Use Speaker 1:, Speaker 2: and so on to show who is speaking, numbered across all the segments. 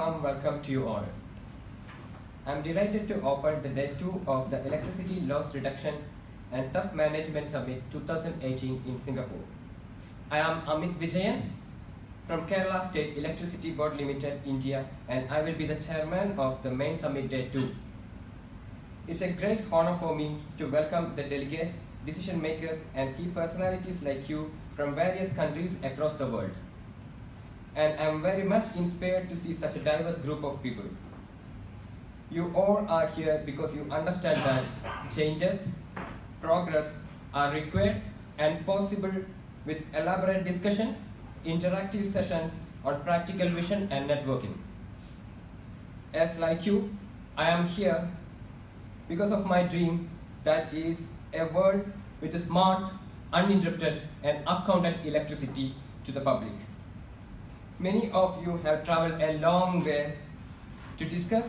Speaker 1: warm welcome to you all. I'm delighted to open the day two of the Electricity Loss Reduction and Theft Management Summit 2018 in Singapore. I am Amit Vijayan from Kerala State Electricity Board Limited, India, and I will be the chairman of the main summit day two. It's a great honor for me to welcome the delegates, decision makers, and key personalities like you from various countries across the world. And I'm very much inspired to see such a diverse group of people. You all are here because you understand that changes, progress are required and possible with elaborate discussion, interactive sessions on practical vision and networking. As like you, I am here because of my dream that is a world with a smart, uninterrupted and accounted electricity to the public. Many of you have traveled a long way to discuss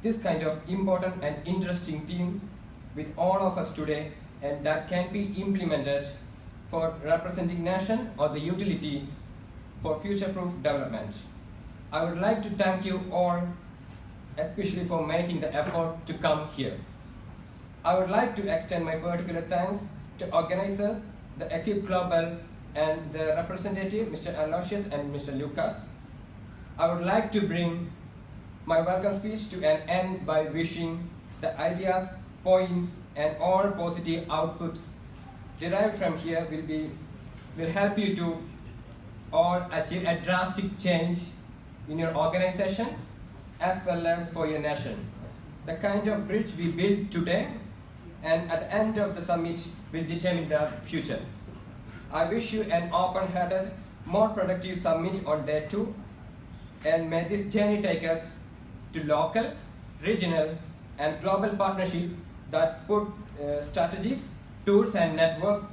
Speaker 1: this kind of important and interesting theme with all of us today and that can be implemented for representing nation or the utility for future-proof development. I would like to thank you all especially for making the effort to come here. I would like to extend my particular thanks to organizer, the Equip Global, and the representative, Mr. Aloysius and Mr. Lucas. I would like to bring my welcome speech to an end by wishing the ideas, points, and all positive outputs derived from here will be will help you to or achieve a drastic change in your organization as well as for your nation. The kind of bridge we build today and at the end of the summit will determine the future. I wish you an open-hearted, more productive summit on day two and may this journey take us to local, regional and global partnership that put uh, strategies, tools and network